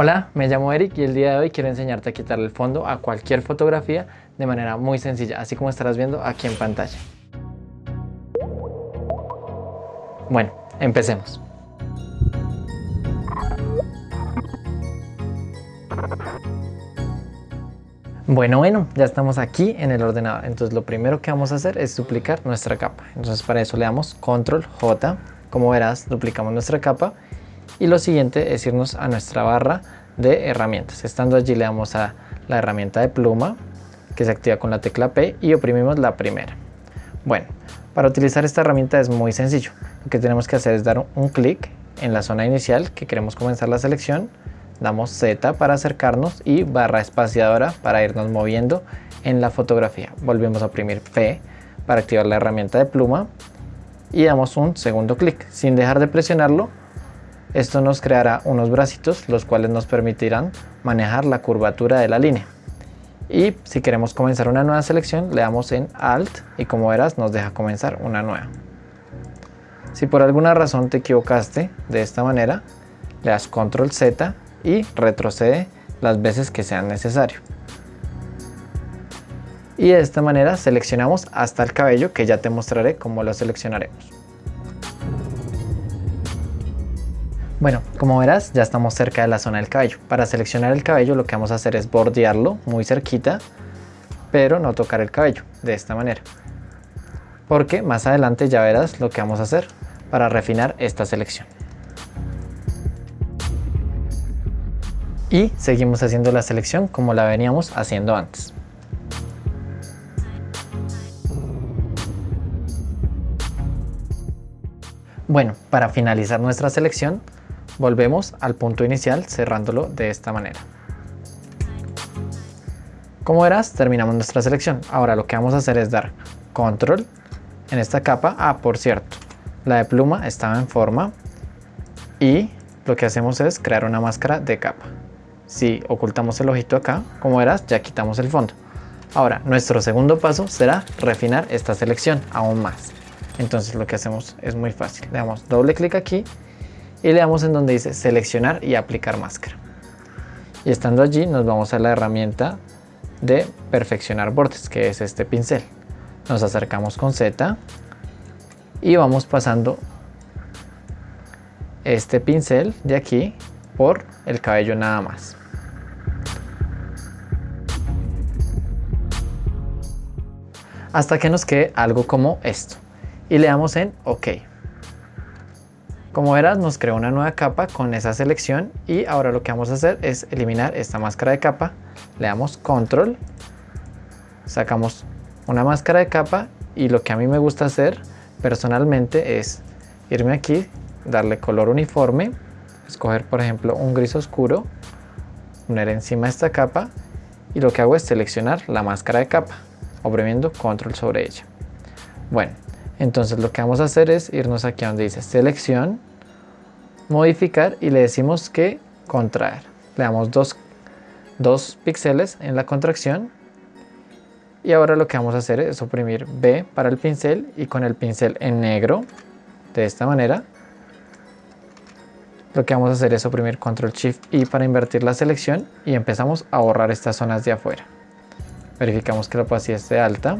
Hola, me llamo Eric y el día de hoy quiero enseñarte a quitarle el fondo a cualquier fotografía de manera muy sencilla, así como estarás viendo aquí en pantalla. Bueno, empecemos. Bueno, bueno, ya estamos aquí en el ordenador. Entonces lo primero que vamos a hacer es duplicar nuestra capa. Entonces para eso le damos Control J. Como verás, duplicamos nuestra capa y lo siguiente es irnos a nuestra barra de herramientas. Estando allí le damos a la herramienta de pluma que se activa con la tecla P y oprimimos la primera. Bueno, para utilizar esta herramienta es muy sencillo. Lo que tenemos que hacer es dar un clic en la zona inicial que queremos comenzar la selección. Damos Z para acercarnos y barra espaciadora para irnos moviendo en la fotografía. Volvemos a oprimir P para activar la herramienta de pluma y damos un segundo clic. Sin dejar de presionarlo esto nos creará unos bracitos los cuales nos permitirán manejar la curvatura de la línea. Y si queremos comenzar una nueva selección le damos en Alt y como verás nos deja comenzar una nueva. Si por alguna razón te equivocaste de esta manera, le das Control Z y retrocede las veces que sean necesario. Y de esta manera seleccionamos hasta el cabello que ya te mostraré cómo lo seleccionaremos. Bueno, como verás ya estamos cerca de la zona del cabello. Para seleccionar el cabello lo que vamos a hacer es bordearlo muy cerquita, pero no tocar el cabello, de esta manera. Porque más adelante ya verás lo que vamos a hacer para refinar esta selección. Y seguimos haciendo la selección como la veníamos haciendo antes. Bueno, para finalizar nuestra selección Volvemos al punto inicial cerrándolo de esta manera. Como verás, terminamos nuestra selección. Ahora lo que vamos a hacer es dar control en esta capa. Ah, por cierto, la de pluma estaba en forma y lo que hacemos es crear una máscara de capa. Si ocultamos el ojito acá, como verás, ya quitamos el fondo. Ahora, nuestro segundo paso será refinar esta selección aún más. Entonces lo que hacemos es muy fácil. Le damos doble clic aquí y le damos en donde dice seleccionar y aplicar máscara. Y estando allí nos vamos a la herramienta de perfeccionar bordes, que es este pincel. Nos acercamos con Z y vamos pasando este pincel de aquí por el cabello nada más. Hasta que nos quede algo como esto. Y le damos en OK. Como verás nos creó una nueva capa con esa selección y ahora lo que vamos a hacer es eliminar esta máscara de capa. Le damos control, sacamos una máscara de capa y lo que a mí me gusta hacer personalmente es irme aquí, darle color uniforme, escoger por ejemplo un gris oscuro, poner encima esta capa y lo que hago es seleccionar la máscara de capa, oprimiendo control sobre ella. Bueno, entonces lo que vamos a hacer es irnos aquí donde dice selección, modificar y le decimos que contraer. Le damos dos, dos píxeles en la contracción y ahora lo que vamos a hacer es oprimir B para el pincel y con el pincel en negro de esta manera lo que vamos a hacer es oprimir control shift y para invertir la selección y empezamos a borrar estas zonas de afuera verificamos que la opacidad esté alta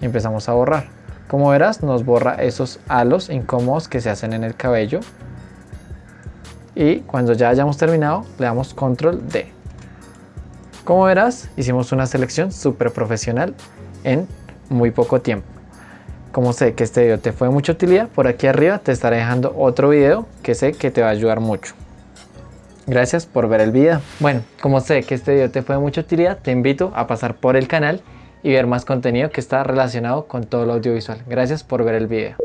y empezamos a borrar como verás nos borra esos halos incómodos que se hacen en el cabello y cuando ya hayamos terminado le damos control D. Como verás hicimos una selección súper profesional en muy poco tiempo. Como sé que este video te fue de mucha utilidad, por aquí arriba te estaré dejando otro video que sé que te va a ayudar mucho. Gracias por ver el video. Bueno, como sé que este video te fue de mucha utilidad, te invito a pasar por el canal y ver más contenido que está relacionado con todo lo audiovisual. Gracias por ver el video.